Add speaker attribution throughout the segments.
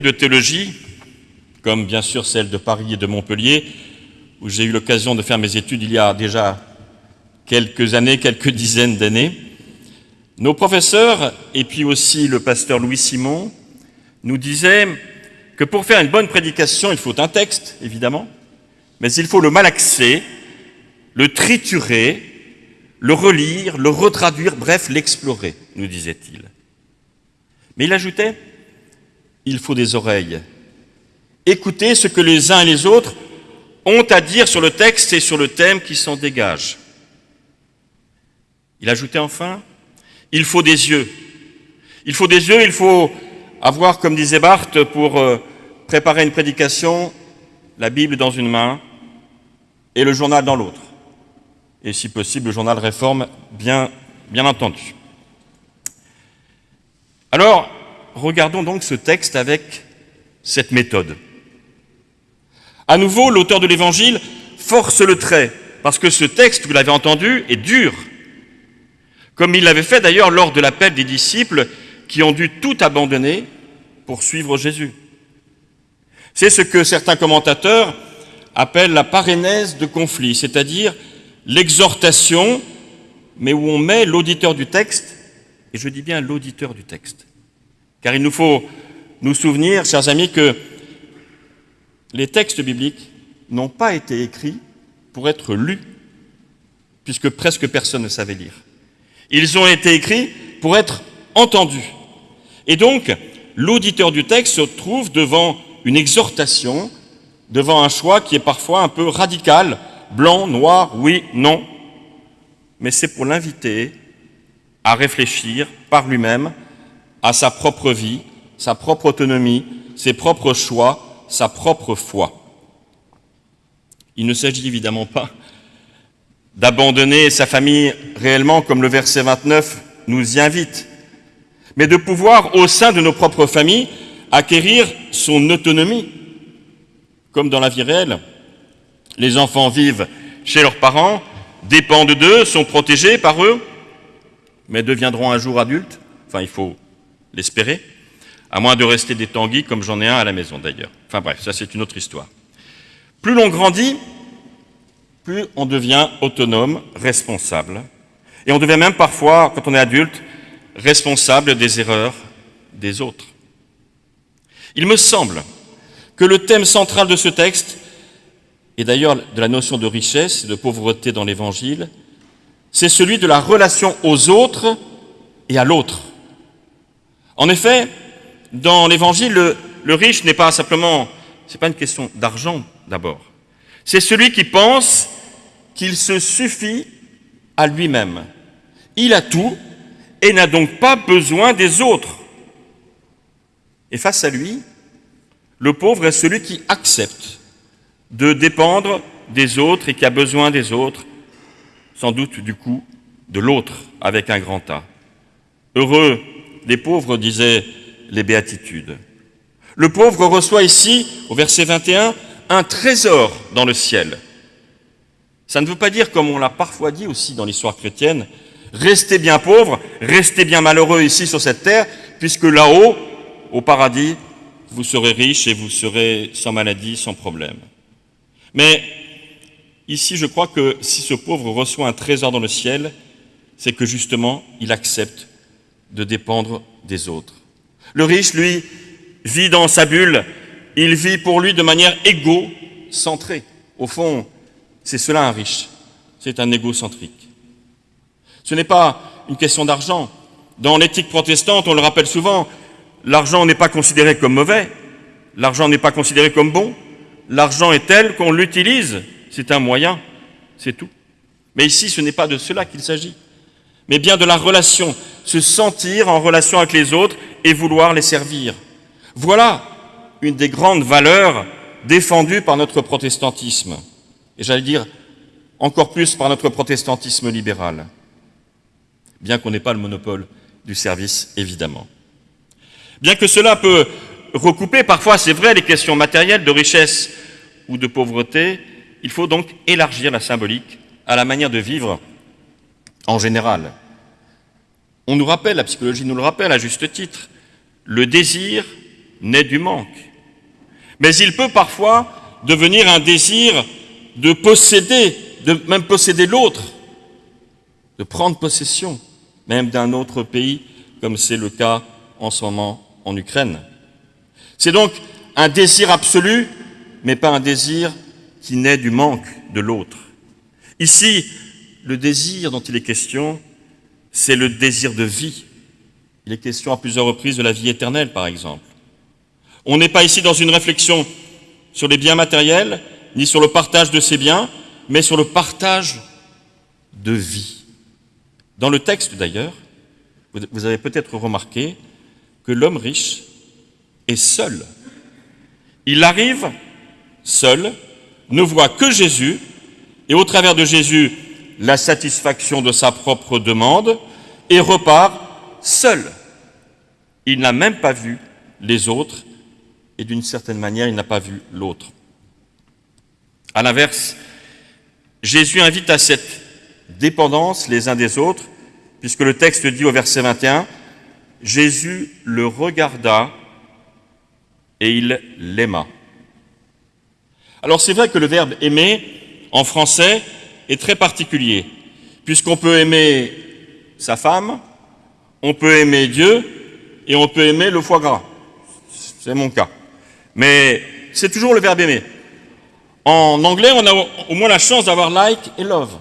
Speaker 1: de théologie, comme bien sûr celle de Paris et de Montpellier, où j'ai eu l'occasion de faire mes études il y a déjà quelques années, quelques dizaines d'années, nos professeurs, et puis aussi le pasteur Louis Simon, nous disaient que pour faire une bonne prédication, il faut un texte, évidemment, mais il faut le malaxer, le triturer, le relire, le retraduire, bref, l'explorer, nous disait-il. Mais il ajoutait, il faut des oreilles. Écoutez ce que les uns et les autres ont à dire sur le texte et sur le thème qui s'en dégage. Il ajoutait enfin, il faut des yeux. Il faut des yeux, il faut avoir, comme disait Barthes, pour euh, préparer une prédication, la Bible dans une main et le journal dans l'autre. Et si possible, le journal Réforme, bien, bien entendu. Alors, regardons donc ce texte avec cette méthode. À nouveau, l'auteur de l'Évangile force le trait, parce que ce texte, vous l'avez entendu, est dur, comme il l'avait fait d'ailleurs lors de l'appel des disciples qui ont dû tout abandonner pour suivre Jésus. C'est ce que certains commentateurs appellent la parénèse de conflit, c'est-à-dire l'exhortation, mais où on met l'auditeur du texte, et je dis bien l'auditeur du texte. Car il nous faut nous souvenir, chers amis, que les textes bibliques n'ont pas été écrits pour être lus, puisque presque personne ne savait lire. Ils ont été écrits pour être entendus. Et donc, l'auditeur du texte se trouve devant une exhortation, devant un choix qui est parfois un peu radical, blanc, noir, oui, non. Mais c'est pour l'inviter à réfléchir par lui-même à sa propre vie, sa propre autonomie, ses propres choix, sa propre foi. Il ne s'agit évidemment pas d'abandonner sa famille réellement comme le verset 29 nous y invite, mais de pouvoir au sein de nos propres familles acquérir son autonomie, comme dans la vie réelle. Les enfants vivent chez leurs parents, dépendent d'eux, sont protégés par eux, mais deviendront un jour adultes, enfin il faut l'espérer, à moins de rester des tanguis comme j'en ai un à la maison d'ailleurs. Enfin bref, ça c'est une autre histoire. Plus l'on grandit, plus on devient autonome, responsable. Et on devient même parfois, quand on est adulte, responsable des erreurs des autres. Il me semble que le thème central de ce texte, et d'ailleurs de la notion de richesse et de pauvreté dans l'Évangile, c'est celui de la relation aux autres et à l'autre. En effet, dans l'Évangile, le, riche n'est pas simplement, c'est pas une question d'argent d'abord. C'est celui qui pense qu'il se suffit à lui-même. Il a tout et n'a donc pas besoin des autres. Et face à lui, le pauvre est celui qui accepte de dépendre des autres et qui a besoin des autres, sans doute du coup de l'autre avec un grand A. Heureux les pauvres, disaient les béatitudes. Le pauvre reçoit ici, au verset 21, un trésor dans le ciel. Ça ne veut pas dire, comme on l'a parfois dit aussi dans l'histoire chrétienne, restez bien pauvres, restez bien malheureux ici sur cette terre, puisque là-haut, au paradis, vous serez riches et vous serez sans maladie, sans problème. Mais ici, je crois que si ce pauvre reçoit un trésor dans le ciel, c'est que justement, il accepte de dépendre des autres. Le riche, lui, vit dans sa bulle, il vit pour lui de manière égocentrée. Au fond, c'est cela un riche, c'est un égocentrique. Ce n'est pas une question d'argent. Dans l'éthique protestante, on le rappelle souvent, l'argent n'est pas considéré comme mauvais, l'argent n'est pas considéré comme bon, l'argent est tel qu'on l'utilise, c'est un moyen, c'est tout. Mais ici, ce n'est pas de cela qu'il s'agit mais bien de la relation, se sentir en relation avec les autres et vouloir les servir. Voilà une des grandes valeurs défendues par notre protestantisme, et j'allais dire encore plus par notre protestantisme libéral, bien qu'on n'ait pas le monopole du service, évidemment. Bien que cela peut recouper parfois, c'est vrai, les questions matérielles de richesse ou de pauvreté, il faut donc élargir la symbolique à la manière de vivre en général. On nous rappelle, la psychologie nous le rappelle à juste titre, le désir naît du manque. Mais il peut parfois devenir un désir de posséder, de même posséder l'autre, de prendre possession même d'un autre pays, comme c'est le cas en ce moment en Ukraine. C'est donc un désir absolu, mais pas un désir qui naît du manque de l'autre. Ici, le désir dont il est question, c'est le désir de vie. Il est question à plusieurs reprises de la vie éternelle, par exemple. On n'est pas ici dans une réflexion sur les biens matériels, ni sur le partage de ces biens, mais sur le partage de vie. Dans le texte, d'ailleurs, vous avez peut-être remarqué que l'homme riche est seul. Il arrive seul, ne voit que Jésus, et au travers de Jésus, la satisfaction de sa propre demande, et repart seul. Il n'a même pas vu les autres, et d'une certaine manière, il n'a pas vu l'autre. À l'inverse, Jésus invite à cette dépendance les uns des autres, puisque le texte dit au verset 21, Jésus le regarda et il l'aima. Alors c'est vrai que le verbe aimer en français est très particulier, puisqu'on peut aimer sa femme, on peut aimer Dieu et on peut aimer le foie gras. C'est mon cas. Mais c'est toujours le verbe aimer. En anglais, on a au moins la chance d'avoir like et love.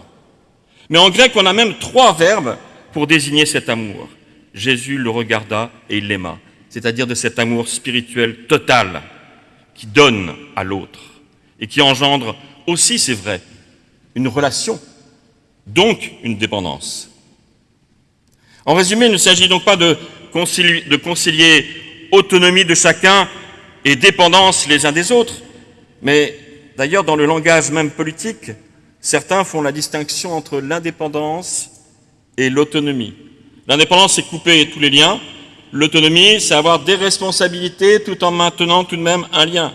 Speaker 1: Mais en grec, on a même trois verbes pour désigner cet amour. Jésus le regarda et il l'aima, c'est-à-dire de cet amour spirituel total qui donne à l'autre et qui engendre aussi, c'est vrai, une relation, donc une dépendance. En résumé, il ne s'agit donc pas de concilier, autonomie de chacun et dépendance les uns des autres, mais d'ailleurs dans le langage même politique, certains font la distinction entre l'indépendance et l'autonomie. L'indépendance, c'est couper tous les liens. L'autonomie, c'est avoir des responsabilités tout en maintenant tout de même un lien.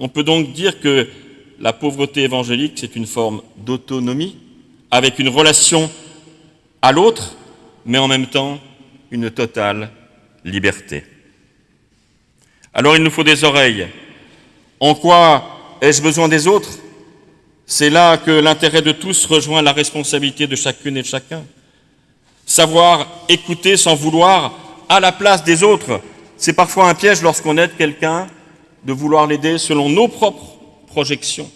Speaker 1: On peut donc dire que la pauvreté évangélique, c'est une forme d'autonomie, avec une relation à l'autre, mais en même temps une totale liberté. Alors il nous faut des oreilles. En quoi ai-je besoin des autres? C'est là que l'intérêt de tous rejoint la responsabilité de chacune et de chacun. Savoir écouter sans vouloir à la place des autres, c'est parfois un piège lorsqu'on aide quelqu'un de vouloir l'aider selon nos propres projections,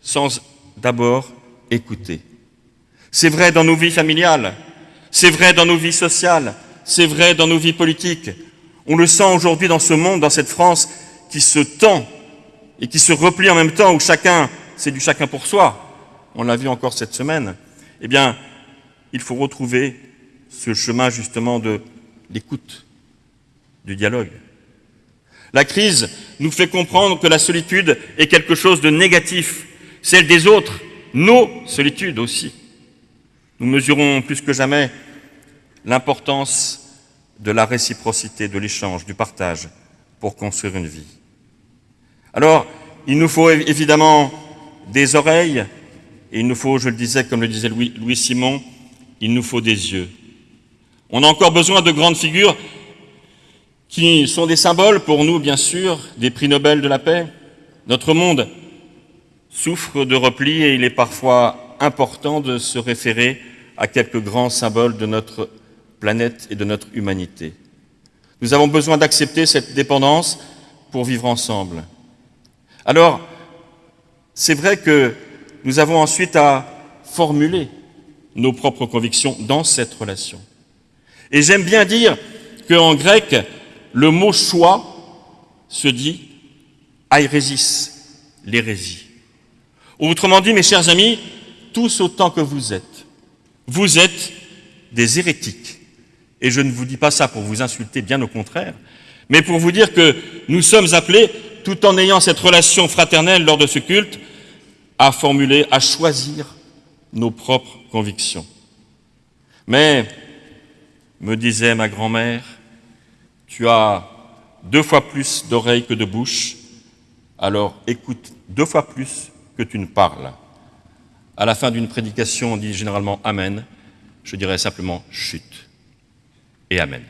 Speaker 1: sans d'abord écouter. C'est vrai dans nos vies familiales, c'est vrai dans nos vies sociales, c'est vrai dans nos vies politiques. On le sent aujourd'hui dans ce monde, dans cette France qui se tend et qui se replie en même temps, où chacun, c'est du chacun pour soi. On l'a vu encore cette semaine. Eh bien, il faut retrouver ce chemin justement de l'écoute, du dialogue. La crise nous fait comprendre que la solitude est quelque chose de négatif, celle des autres, nos solitudes aussi. Nous mesurons plus que jamais l'importance de la réciprocité, de l'échange, du partage pour construire une vie. Alors, il nous faut évidemment des oreilles, et il nous faut, je le disais, comme le disait Louis, Louis Simon, il nous faut des yeux. On a encore besoin de grandes figures qui sont des symboles pour nous, bien sûr, des prix Nobel de la paix. Notre monde souffre de repli et il est parfois important de se référer à quelques grands symboles de notre planète et de notre humanité. Nous avons besoin d'accepter cette dépendance pour vivre ensemble. Alors, c'est vrai que nous avons ensuite à formuler nos propres convictions dans cette relation. Et j'aime bien dire qu'en grec, le mot choix se dit airesis, l'hérésie. Autrement dit, mes chers amis, tous autant que vous êtes, vous êtes des hérétiques. Et je ne vous dis pas ça pour vous insulter, bien au contraire, mais pour vous dire que nous sommes appelés, tout en ayant cette relation fraternelle lors de ce culte, à formuler, à choisir nos propres convictions. Mais me disait ma grand-mère, tu as deux fois plus d'oreilles que de bouche, alors écoute deux fois plus que tu ne parles. À la fin d'une prédication, on dit généralement Amen. Je dirais simplement chute et Amen.